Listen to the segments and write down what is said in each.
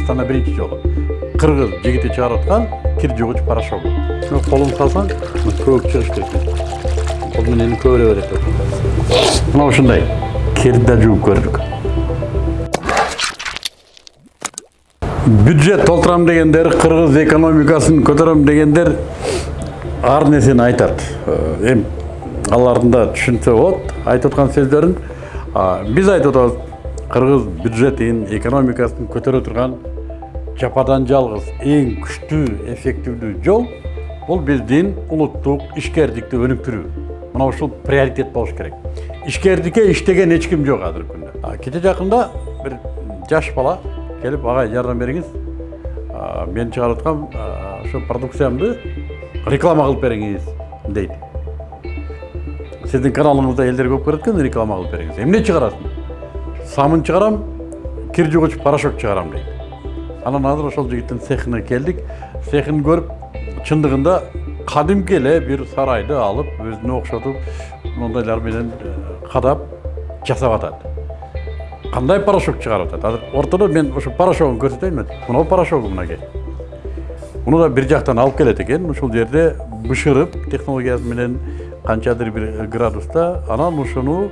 кыргызстанда биринчи жолу кыргыз жигити чыгарып аткан кир жугуч порошогу колуңду салсаң көбүк чыгыш керек. Кол менен көбүрө берет мына ушундай кирди да жууп көрдүк бюджет толтурам дегендер кыргыз экономикасын көтөрөм дегендер ар нерсени айтат эми алардын да түшүнсө болот айтып аткан сөздөрүн биз айтып атабыз кыргыз бюджетин экономикасын көтөрө турган жападан жалгыз эң күчтүү эффективдүү жол бул биздин улуттук ишкердикти өнүктүрүү мына ушул приоритет болуш керек ишкердикке иштеген эч ким жок азыркы күндө кече жакында бир жаш бала келип агай жардам бериңиз мен чыгарып аткан ошо продукциямды реклама кылып бериңиз дейт сиздин каналыңызда элдер көп көрөт экен реклама кылып бериңиз эмне чыгарасың самын чыгарам кир жугуч порошок чыгарам дейт анан азыр ошол жигиттин цехине келдик цехин көрүп чындыгында кадимки эле бир сарайды алып өзүнө окшотуп мондайлар менен кадап жасап атат кандай порошок чыгарып атат азыр ортодо мен ошо порошогун көрсөтөйүнбү мынау порошогу мынакей муну да бир жактан алып келет экен ушул жерде бышырып технологиясы менен канчадыр бир градуста анан ушуну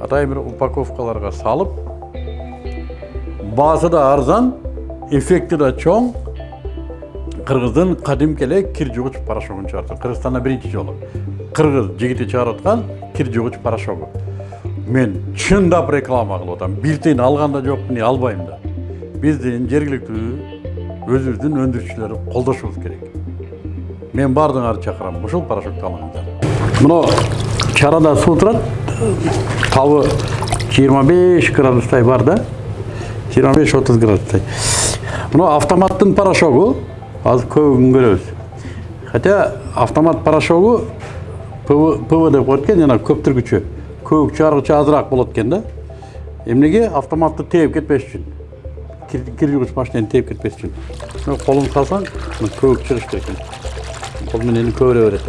атайын бир упаковкаларга салып баасы да арзан эффекти да чоң кыргыздын кадимки эле кир жугуч порошогун чыгарып кыргызстанда биринчи жолу кыргыз жигити чыгарып аткан кир жугуч порошогу мен чындап реклама кылып атам бюллетень алган да жокмун албайм да биздин жергиликтүү өзүбүздүн өндүрүүчүлөрү колдошубуз керек мен баардыгыңарды чакырам ушул порошокду алыңыздар мына чарада суу турат табы жыйырма беш градустай бар да жыйырма беш отуз градустай мына автоматтын порошогу азыр көбүн көрөбүз хотя автомат порошогу пв деп коет экен жана көптүргүчү көбүк чыгаргычы азыраак болот экен да. Эмнеге автоматты тээп кетпеш үчүн кир жугуч машинени тээп кетпес үчүн колуңду салсаң көбүк чыгыш керек экен кол менен көбүрө берет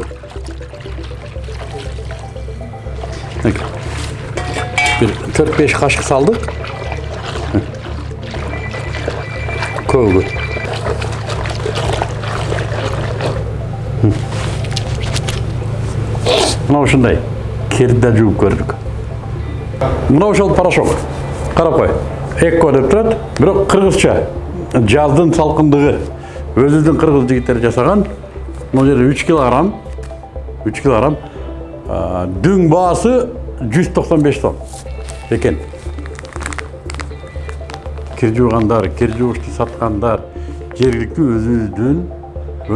бир төрт беш кашык салдык көбүгү мына ушундай кирди да жууп көрдүк мына ошол порошок карап кой эко деп турат бирок кыргызча жаздын салкындыгы өзүбүздүн кыргыз жигиттери жасаган мына жерде үч килограмм. Үч килограмм. Дүң баасы жүз токсон беш кир жуугандар кир жугучту саткандар жергиликтүү өзүбүздүн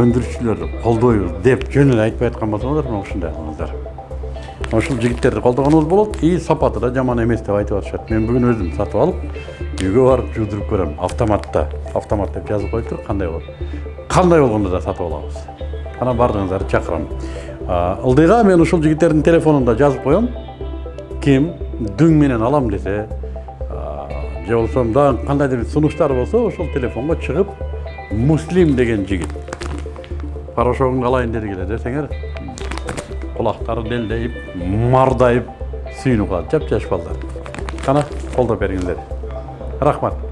өндүрүүчүлөрдү колдойбуз деп жөнүн айтпай аткан болсоңуздар мына ушундай кылыңыздар ошол жигиттерди колдогонубуз болот и сапаты да жаман эмес деп айтып атышат мен бүгүн өзүм сатып алып үйгө барып жуудуруп көрөм автоматта автомат деп жазып коюптур кандай болот кандай болгондо да сатып алабыз анан баардыгыңыздарды чакырам ылдыйга мен ушул жигиттердин телефонун да жазып коем ким дүң менен алам десе же болбосо дагы кандайдыр бир сунуштары болсо ошол телефонго чыгып муслим деген жигит порошогун алайын дедик эле десеңер құлақтары делдейіп мардайып сүйініп қалады жап жас балдар қана қолдап беріңіздер рахмат